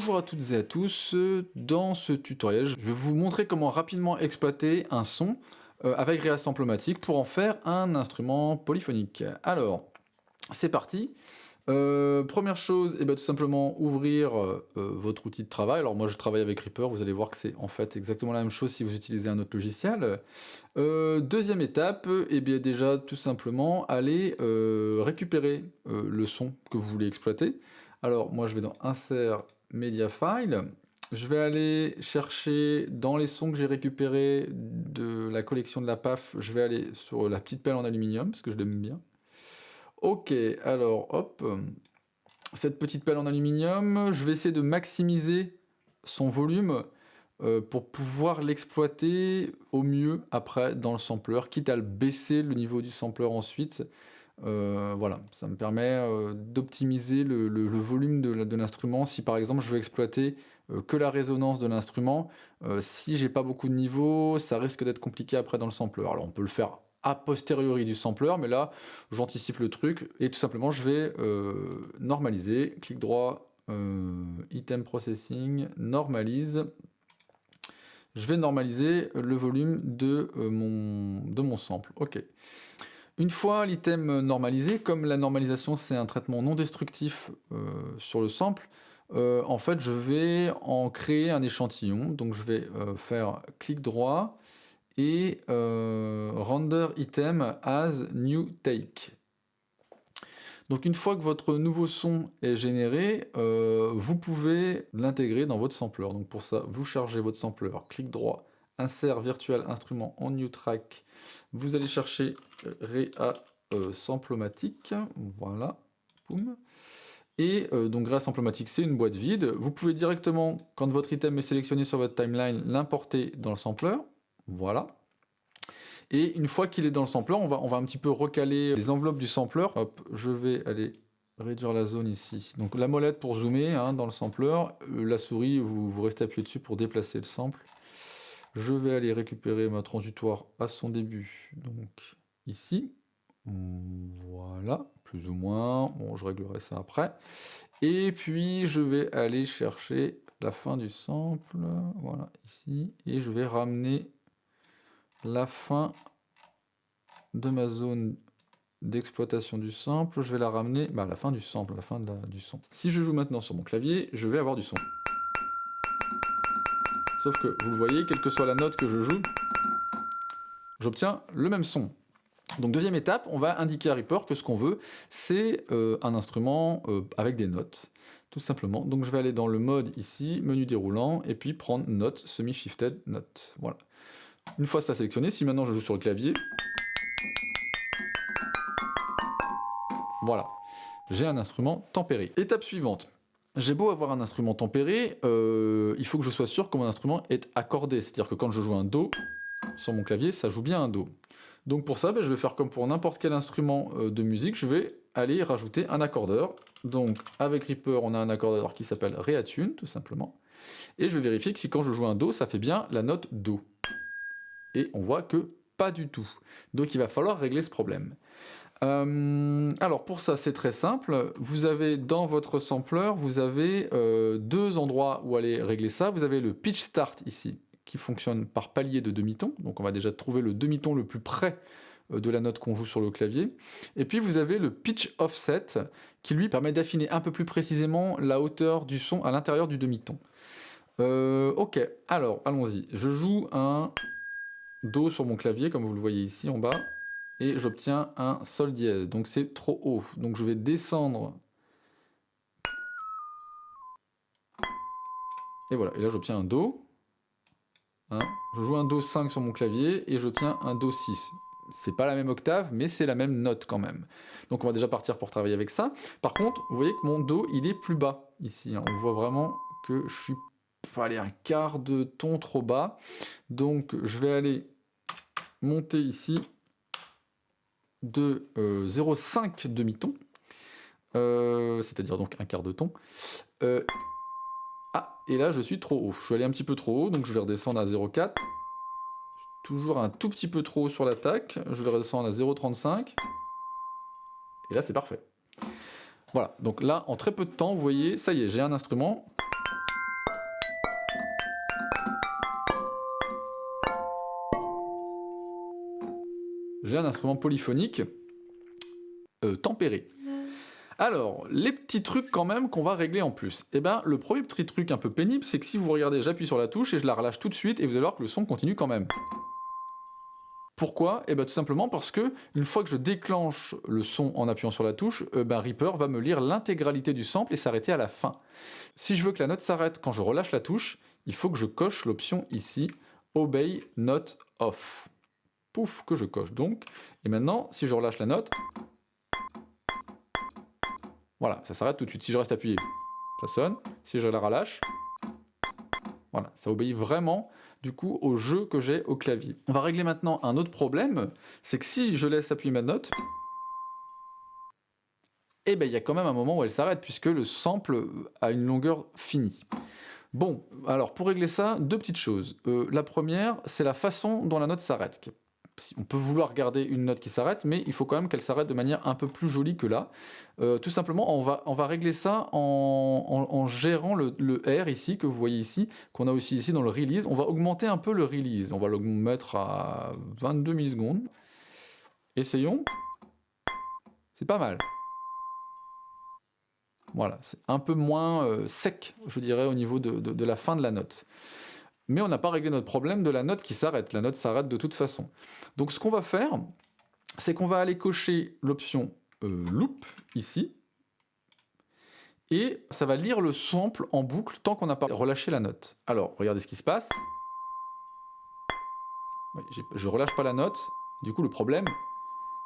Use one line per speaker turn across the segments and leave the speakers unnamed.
Bonjour à toutes et à tous, dans ce tutoriel je vais vous montrer comment rapidement exploiter un son euh, avec Reassemblomatic pour en faire un instrument polyphonique. Alors, c'est parti euh, première chose, eh ben, tout simplement ouvrir euh, votre outil de travail. Alors moi je travaille avec Reaper, vous allez voir que c'est en fait exactement la même chose si vous utilisez un autre logiciel. deuxième étape, eh bien déjà tout simplement aller récupérer le son que vous voulez exploiter. Alors moi je vais dans Insert Media File. Je vais aller chercher dans les sons que j'ai récupérés de la collection de la PAF, je vais aller sur la petite pelle en aluminium, parce que je l'aime bien. Ok, alors hop, cette petite pelle en aluminium, je vais essayer de maximiser son volume euh, pour pouvoir l'exploiter au mieux après dans le sampler, quitte à le baisser le niveau du sampler ensuite. Euh, voilà, ça me permet euh, d'optimiser le, volume de, l'instrument. Si par exemple je veux exploiter euh, que la résonance de l'instrument, si j'ai pas beaucoup de niveaux, ça risque d'être compliqué après dans le sampler. Alors on peut le faire a posteriori du sampler, mais là j'anticipe le truc et tout simplement je vais normaliser, clic droit, item processing, normalise. Je vais normaliser le volume de, mon, de mon sample. Ok. Une fois l'item normalisé, comme la normalisation c'est un traitement non destructif euh, sur le sample, euh, en fait je vais en créer un échantillon. Donc je vais euh, faire clic droit et render item as new take. Donc une fois que votre nouveau son est généré, vous pouvez l'intégrer dans votre sampler. Donc pour ça, vous chargez votre sampler, clic droit, insert virtual instrument en new track, vous allez chercher Réa euh, Samplomatique, voilà. Et euh, donc Réa Samplomatique, c'est une boîte vide. Vous pouvez directement, quand votre item est sélectionné sur votre timeline, l'importer dans le sampler, voilà. Et une fois qu'il est dans le sampler, on va, on va un petit peu recaler les enveloppes du sampler. Hop, je vais aller réduire la zone ici. Donc la molette pour zoomer hein, dans le sampler, euh, la souris, vous, vous restez appuyé dessus pour déplacer le sample. Je vais aller récupérer ma transitoire à son début, donc ici. Voilà, plus ou moins. Bon, je réglerai ça après. Et puis, je vais aller chercher la fin du sample, voilà, ici. Et je vais ramener la fin de ma zone d'exploitation du sample. Je vais la ramener bah, à la fin du sample, la fin du son. Si je joue maintenant sur mon clavier, je vais avoir du son. Sauf que, vous le voyez, quelle que soit la note que je joue, j'obtiens le même son. Donc deuxième étape, on va indiquer à Reaper que ce qu'on veut, c'est euh, un instrument euh, avec des notes, tout simplement. Donc je vais aller dans le mode ici, menu déroulant, et puis prendre note, semi-shifted note. Voilà. Une fois ça sélectionné, si maintenant je joue sur le clavier, voilà, j'ai un instrument tempéré. Étape suivante, j'ai beau avoir un instrument tempéré, euh, il faut que je sois sûr que mon instrument est accordé. C'est-à-dire que quand je joue un Do sur mon clavier, ça joue bien un Do. Donc pour ça, ben, je vais faire comme pour n'importe quel instrument euh, de musique, je vais aller rajouter un accordeur. Donc avec Reaper, on a un accordeur qui s'appelle Reattune, tout simplement. Et je vais vérifier que si quand je joue un Do, ça fait bien la note Do. Et on voit que pas du tout. Donc il va falloir régler ce problème. Euh, alors pour ça c'est très simple, vous avez dans votre sampler, vous avez euh, deux endroits où aller régler ça. Vous avez le pitch start ici, qui fonctionne par palier de demi-ton, donc on va déjà trouver le demi-ton le plus près euh, de la note qu'on joue sur le clavier. Et puis vous avez le pitch offset, qui lui permet d'affiner un peu plus précisément la hauteur du son à l'intérieur du demi-ton. ok, alors allons-y, je joue un Do sur mon clavier, comme vous le voyez ici en bas et j'obtiens un sol dièse. Donc c'est trop haut. Donc je vais descendre. Et voilà, et là j'obtiens un Do. Hein. je joue un Do 5 sur mon clavier et j'obtiens un Do 6. C'est pas la même octave, mais c'est la même note quand même. Donc on va déjà partir pour travailler avec ça. Par contre, vous voyez que mon Do, il est plus bas ici. Hein. On voit vraiment que je suis un quart de ton trop bas. Donc je vais aller monter ici de 0,5 euh, demi-ton, euh, c'est-à-dire donc un quart de ton. Euh, ah, et là je suis trop haut. Je suis allé un petit peu trop haut, donc je vais redescendre à 0,4. Toujours un tout petit peu trop haut sur l'attaque. Je vais redescendre à 0,35. Et là c'est parfait. Voilà, donc là en très peu de temps, vous voyez, ça y est, j'ai un instrument j'ai un instrument polyphonique euh, tempéré. Alors, les petits trucs quand même qu'on va régler en plus. Eh ben, le premier petit truc un peu pénible, c'est que si vous regardez, j'appuie sur la touche et je la relâche tout de suite, et vous allez voir que le son continue quand même. Pourquoi? Eh bien tout simplement parce que une fois que je déclenche le son en appuyant sur la touche, euh, ben, Reaper va me lire l'intégralité du sample et s'arrêter à la fin. Si je veux que la note s'arrête quand je relâche la touche, il faut que je coche l'option ici, Obey Note Off. Pouf, que je coche donc. Et maintenant, si je relâche la note, voilà, ça s'arrête tout de suite. Si je reste appuyé, ça sonne. Si je la relâche, voilà, ça obéit vraiment du coup au jeu que j'ai au clavier. On va régler maintenant un autre problème, c'est que si je laisse appuyer ma note, eh ben il y a quand même un moment où elle s'arrête puisque le sample a une longueur finie. Bon, alors pour régler ça, deux petites choses. Euh, la première, c'est la façon dont la note s'arrête, on peut vouloir garder une note qui s'arrête, mais il faut quand même qu'elle s'arrête de manière un peu plus jolie que là. Euh, tout simplement, on va, on va régler ça en, gérant le, R ici, que vous voyez ici, qu'on a aussi ici dans le release. On va augmenter un peu le release. On va le mettre à 22 millisecondes. Essayons. C'est pas mal. Voilà, c'est un peu moins euh, sec, je dirais, au niveau de la fin de la note mais on n'a pas réglé notre problème de la note qui s'arrête. La note s'arrête de toute façon. Donc ce qu'on va faire, c'est qu'on va aller cocher l'option euh, loop ici, et ça va lire le sample en boucle tant qu'on n'a pas relâché la note. Alors, regardez ce qui se passe. je relâche pas la note, du coup le problème,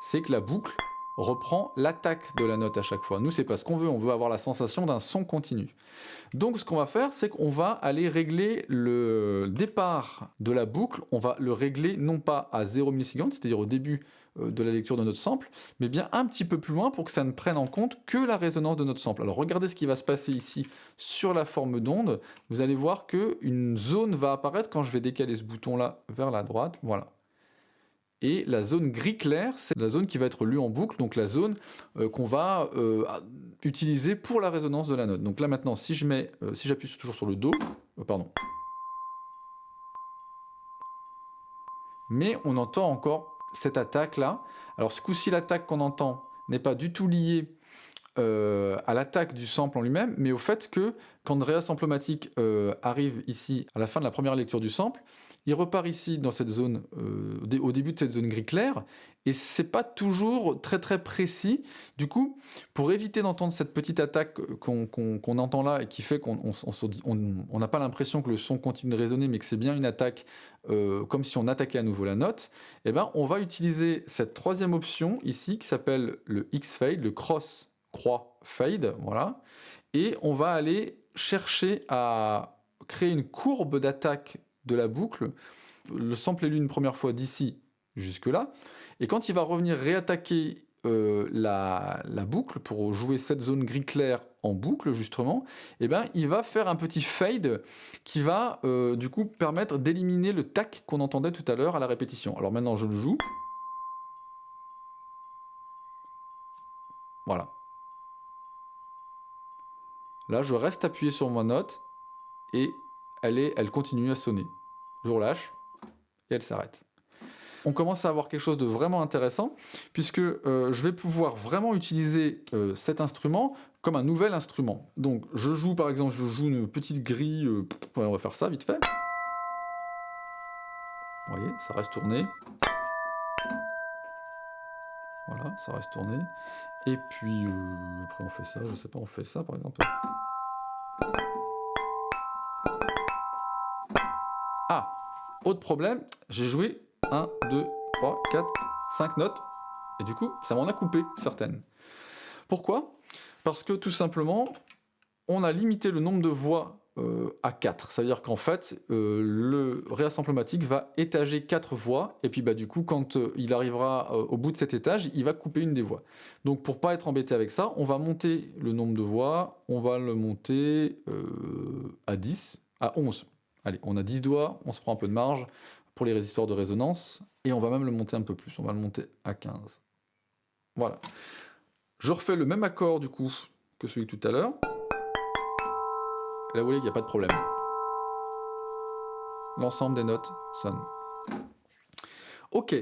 c'est que la boucle reprend l'attaque de la note à chaque fois. Nous, c'est pas ce qu'on veut, on veut avoir la sensation d'un son continu. Donc ce qu'on va faire, c'est qu'on va aller régler le départ de la boucle, on va le régler non pas à 0 millisecondes, c'est-à-dire au début euh, de la lecture de notre sample, mais bien un petit peu plus loin pour que ça ne prenne en compte que la résonance de notre sample. Alors regardez ce qui va se passer ici sur la forme d'onde, vous allez voir qu'une zone va apparaître quand je vais décaler ce bouton-là vers la droite, voilà. Et la zone gris clair, c'est la zone qui va être lue en boucle, donc la zone euh, qu'on va euh, utiliser pour la résonance de la note. Donc là maintenant, si je mets, euh, si j'appuie toujours sur le Do, pardon. Mais on entend encore cette attaque là. Alors ce coup-ci, l'attaque qu'on entend n'est pas du tout liée à l'attaque du sample en lui-même, mais au fait que quand Réassemplomatique arrive ici à la fin de la première lecture du sample, il repart ici dans cette zone, euh, au début de cette zone gris clair, et c'est pas toujours très très précis. Du coup, pour éviter d'entendre cette petite attaque qu'on entend là et qui fait qu'on n'a pas l'impression que le son continue de résonner, mais que c'est bien une attaque euh, comme si on attaquait à nouveau la note, eh ben, on va utiliser cette troisième option ici qui s'appelle le X-Fade, le Cross Croix Fade, voilà, et on va aller chercher à créer une courbe d'attaque de la boucle. Le sample est lu une première fois d'ici jusque là. Et quand il va revenir réattaquer euh, la, boucle pour jouer cette zone gris clair en boucle justement, eh ben, il va faire un petit fade qui va euh, du coup permettre d'éliminer le tac qu'on entendait tout à l'heure à la répétition. Alors maintenant je le joue. Voilà. Là je reste appuyé sur ma note et elle, continue à sonner. Je relâche et elle s'arrête. On commence à avoir quelque chose de vraiment intéressant puisque euh, je vais pouvoir vraiment utiliser euh, cet instrument comme un nouvel instrument. Donc je joue par exemple, je joue une petite grille, euh, on va faire ça vite fait. Vous voyez, ça reste tourné. Voilà, ça reste tourné. Et puis après on fait ça, je sais pas, on fait ça par exemple. Autre problème, j'ai joué 1, 2, 3, 4, 5 notes, et du coup, ça m'en a coupé certaines. Pourquoi? Parce que tout simplement, on a limité le nombre de voix euh, à 4. Ça veut dire qu'en fait, euh, le réassemblematique va étager 4 voix, et puis bah, du coup, quand euh, il arrivera au bout de cet étage, il va couper une des voix. Donc pour pas être embêté avec ça, on va monter le nombre de voix, on va le monter à 10, à 11 Allez, on a 10 doigts, on se prend un peu de marge pour les résistors de résonance, et on va même le monter un peu plus, on va le monter à 15. Voilà. Je refais le même accord du coup que celui tout à l'heure. Là vous voyez qu'il n'y a pas de problème. L'ensemble des notes sonne. Ok.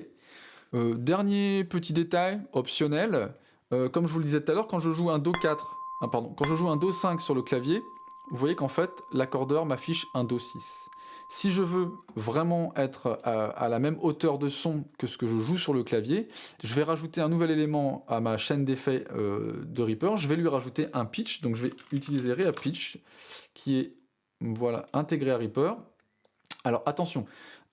Euh, dernier petit détail, optionnel, euh, comme je vous le disais tout à l'heure, quand je joue un Do 4, ah, pardon, quand je joue un Do 5 sur le clavier, vous voyez qu'en fait, l'accordeur m'affiche un Do 6. Si je veux vraiment être à, la même hauteur de son que ce que je joue sur le clavier, je vais rajouter un nouvel élément à ma chaîne d'effets euh, de Reaper. Je vais lui rajouter un pitch, donc je vais utiliser Rea Pitch, qui est voilà, intégré à Reaper. Alors attention,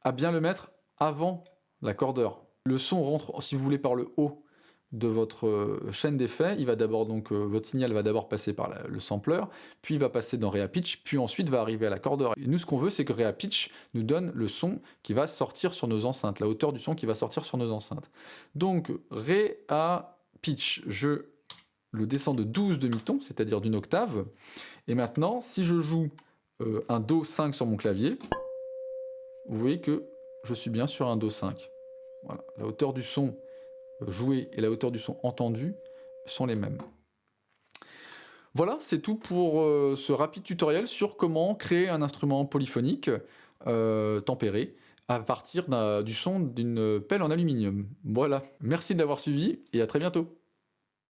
à bien le mettre avant l'accordeur. Le son rentre, si vous voulez, par le haut de votre euh, chaîne d'effets, il va d'abord donc euh, votre signal va d'abord passer par le sampler, puis il va passer dans Pitch, puis ensuite va arriver à l'accordeur. Et nous ce qu'on veut c'est que Pitch nous donne le son qui va sortir sur nos enceintes, la hauteur du son qui va sortir sur nos enceintes. Donc Pitch, je le descends de 12 demi-tons, c'est-à-dire d'une octave. Et maintenant, si je joue euh, un Do 5 sur mon clavier, vous voyez que je suis bien sur un Do 5. Voilà, la hauteur du son joué et la hauteur du son entendu sont les mêmes. Voilà, c'est tout pour euh, ce rapide tutoriel sur comment créer un instrument polyphonique euh, tempéré à partir du son d'une pelle en aluminium. Voilà, merci de l'avoir suivi et à très bientôt